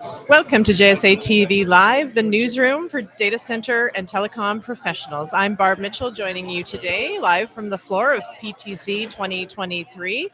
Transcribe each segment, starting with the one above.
Welcome to JSA TV Live, the newsroom for data center and telecom professionals. I'm Barb Mitchell joining you today live from the floor of PTC 2023,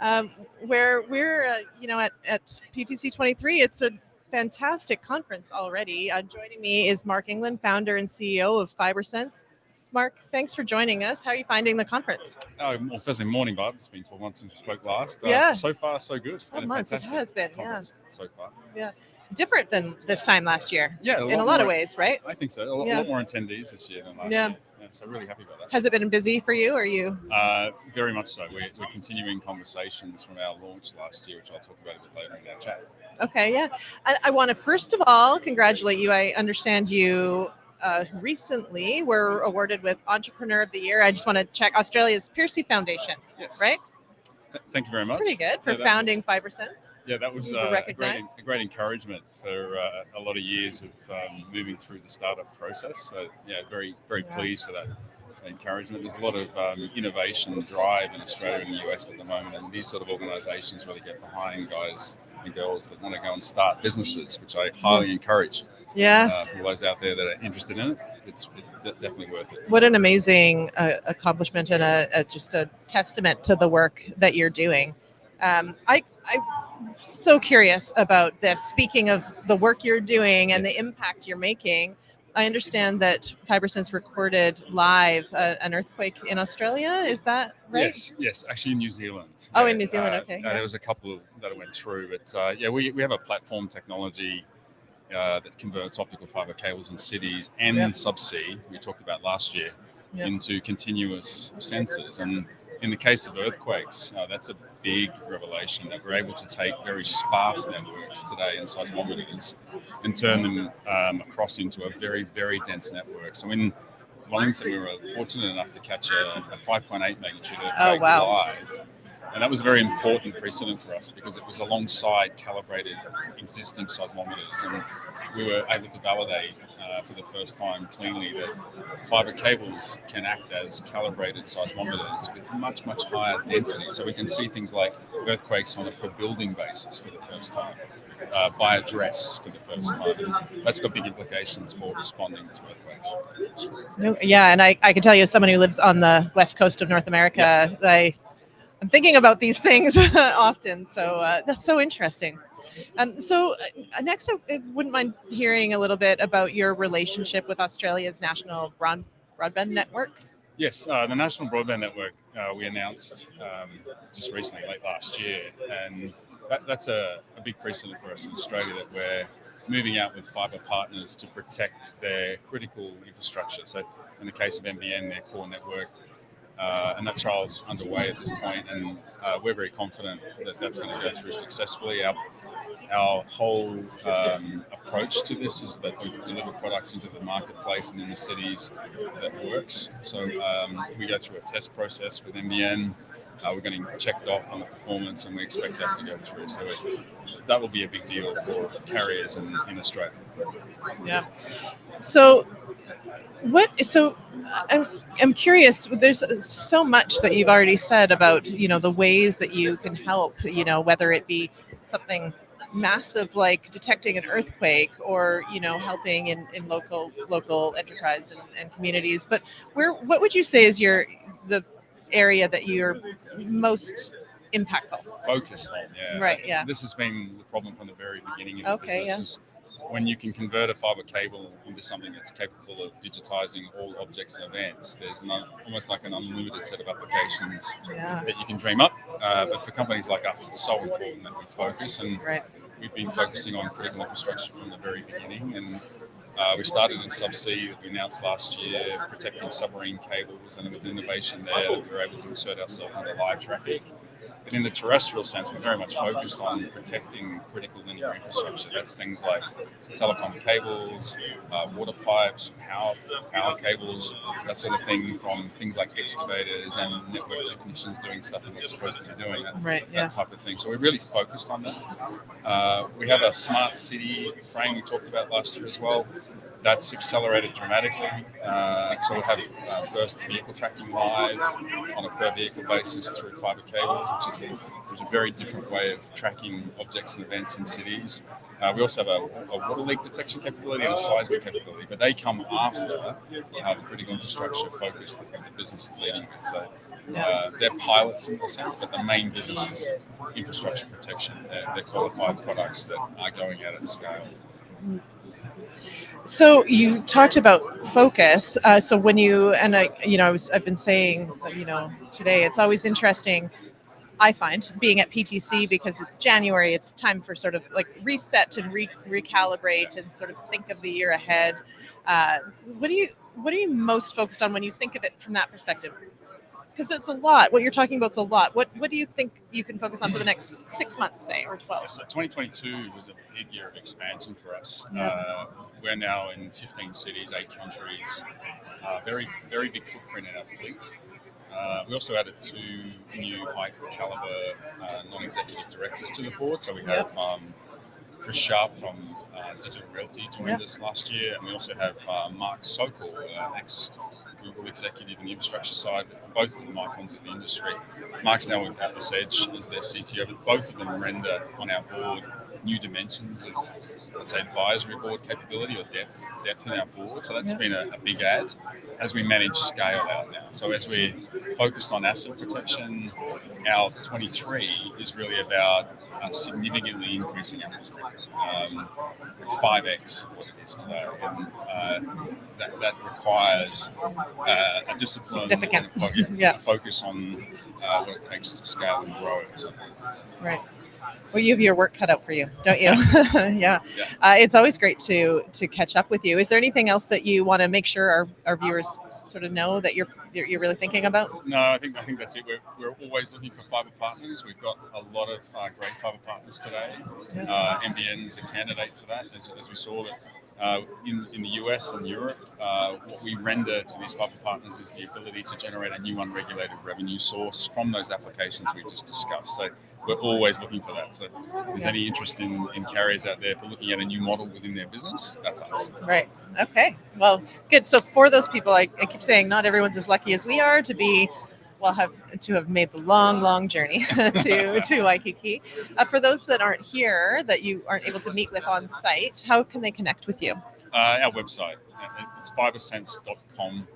um, where we're, uh, you know, at, at PTC 23, it's a fantastic conference already. Uh, joining me is Mark Englund, founder and CEO of FiberSense. Mark, thanks for joining us. How are you finding the conference? Oh, well, firstly, morning, Bob. It's been four months since we spoke last. Uh, Yeah. So far, so good. It's been months, it has been, yeah. So far. Yeah. Different than this time last year, Yeah. in a lot of ways, right? I think so. A lot, Yeah. lot more attendees this year than last Yeah. year. Yeah, so really happy about that. Has it been busy for you? Or are you? Uh, very much so. We're, we're continuing conversations from our launch last year, which I'll talk about a bit later in our chat. Okay, yeah. I, I want to first of all congratulate you. I understand you uh, recently were awarded with Entrepreneur of the Year. I just want to check Australia's Pearcey Foundation, Yes. right? Th- thank you very It's much. pretty good for Yeah, founding FiberSense. Yeah, that was uh, a, great, a great encouragement for uh, a lot of years of um, moving through the startup process. So yeah, very very Yeah. pleased for that encouragement. There's a lot of um, innovation drive in Australia and the US at the moment, and these sort of organisations really get behind guys and girls that want to go and start businesses, which I highly encourage. Uh, Yes. for those out there that are interested in it, it's it's de- definitely worth it. What an amazing uh, accomplishment and a, a just a testament to the work that you're doing. Um, I, I'm so curious about this. Speaking of the work you're doing and Yes. the impact you're making, I understand that FiberSense recorded live uh, an earthquake in Australia. Is that right? Yes, yes, actually in New Zealand. Oh, in New Zealand, uh, okay, uh, yeah. There was a couple that went through, but uh, yeah, we, we have a platform technology uh, that converts optical fiber cables in cities and subsea, we talked about last year, into continuous sensors. And in the case of earthquakes, uh, that's a big revelation that we're able to take very sparse networks today in seismometers and turn them um, across into a very, very dense network. So in Wellington, we were fortunate enough to catch a, a 5.8 magnitude earthquake Oh, wow. live. And that was a very important precedent for us because it was alongside calibrated existing seismometers. And we were able to validate uh, for the first time cleanly that fiber cables can act as calibrated seismometers with much, much higher density. So we can see things like earthquakes on a per building basis for the first time, uh, by address for the first time. That's got big implications for responding to earthquakes. No, yeah, and I, I can tell you, as someone who lives on the west coast of North America, I, I'm thinking about these things often. So uh, that's so interesting. Um, so uh, next, I, wouldn't mind hearing a little bit about your relationship with Australia's national broad, broadband network. Yes, uh, the National Broadband Network uh, we announced um, just recently, late last year, and that, that's a, a big precedent for us in Australia that we're moving out with fibre partners to protect their critical infrastructure. So, in the case of NBN, their core network, uh, and that trial's underway at this point, and uh, we're very confident that that's going to go through successfully. Our, our whole um, approach to this is that we deliver products into the marketplace and in the cities that works. So um, we go through a test process with NBN. Uh, we're getting checked off on the performance, and we expect that to go through. So it, that will be a big deal for carriers in, in Australia. Yeah. So, what? So, I'm I'm curious. There's so much that you've already said about you know the ways that you can help. You know, whether it be something massive like detecting an earthquake or you know helping in, in local local enterprise and, and communities but where what would you say is your the area that you're most impactful Focused on, yeah. Right, yeah. This has been the problem from the very beginning of the Okay, business. Is when you can convert a fiber cable into something that's capable of digitizing all objects and events, there's an, almost like an unlimited set of applications yeah that you can dream up. Uh, but for companies like us, it's so important that we focus. And right we've been focusing on critical infrastructure from the very beginning. And uh, we started in subsea that we announced last year, protecting submarine cables, and it was an innovation there that we were able to insert ourselves into live traffic. But in the terrestrial sense, we're very much focused on protecting critical linear infrastructure. That's things like telecom cables, uh, water pipes, power power cables, that sort of thing, from things like excavators and network technicians doing stuff they're not supposed to be doing. That, right yeah that type of thing. So we're really focused on that. Uh, we have a smart city frame we talked about last year as well. That's accelerated dramatically. Uh, so we'll have uh, first vehicle tracking live on a per vehicle basis through fiber cables, which is a was a very different way of tracking objects and events in cities. Uh, we also have a, a, water leak detection capability and a seismic capability, but they come after uh, the critical infrastructure focus that the business is leading with. So uh, they're pilots in a sense, but the main business is infrastructure protection. They're, they're qualified products that are going out at scale. So you talked about focus. Uh, so when you and I, you know, I was I've been saying, you know, today it's always interesting. I find being at PTC because it's January, it's time for sort of like reset and re- recalibrate and sort of think of the year ahead. Uh, what do you what are you most focused on when you think of it from that perspective? Because it's a lot. What you're talking about is a lot. What what do you think you can focus on for the next six months, say, or twelve? So 2022 was a big year of expansion for us. Yeah. Uh, we're now in 15 cities, eight countries. Uh, very very big footprint in our fleet. Uh, we also added two new high caliber uh, non executive directors to the board. So we have um, Chris Sharp from uh, Digital Realty joined us last year, and we also have uh, Mark Sokol, uh, ex Google executive in the infrastructure side. Both of them icons of the industry. Mark's now with Atlas Edge as their CTO, but both of them render on our board new dimensions of, let's say, advisory board capability or depth depth in our board. So that's Yep. been a, a big add as we manage scale out now. So as we focused on asset protection, our 23 is really about uh, significantly increasing our um, 5x what it is today. And uh, that, that requires uh, a discipline Significant. and a fo- Yeah. a focus on uh, what it takes to scale and grow. So, Right. Well, you have your work cut out for you, don't you? yeah. Yeah. Uh, it's always great to to catch up with you. Is there anything else that you want to make sure our, our viewers sort of know that you're you're really thinking about? No, I think I think that's it. We're, we're always looking for fiber partners. We've got a lot of uh, great fiber partners today. Yeah. Uh, NBN is a candidate for that, as, as we saw that uh, in, in the US and Europe. Uh, what we render to these fiber partners is the ability to generate a new unregulated revenue source from those applications we just discussed. So we're always looking for that. So if there's Yeah. any interest in, in carriers out there for looking at a new model within their business, that's us. Right. Okay. Well, good. So for those people, I, I keep saying not everyone's as lucky as we are to be, well, have to have made the long, long journey to to Waikiki. Uh, for those that aren't here, that you aren't able to meet with on site, how can they connect with you? Uh, our website, uh, it's fibersense.com.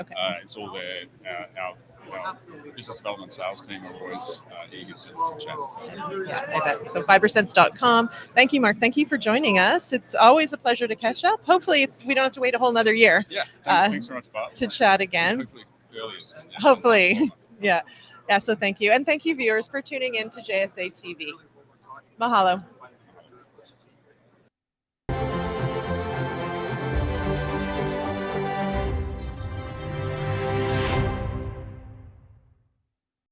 Okay. Uh, it's all there. Uh, our, our business development sales team are always uh, eager to, to chat. So, Yeah, I bet. So fibersense.com. Thank you, Mark. Thank you for joining us. It's always a pleasure to catch up. Hopefully, it's we don't have to wait a whole nother year yeah, thanks, thanks very much, Bart. to chat again. Hopefully, Hopefully. Yeah. Yeah. So thank you. And thank you, viewers, for tuning in to JSA TV. Mahalo.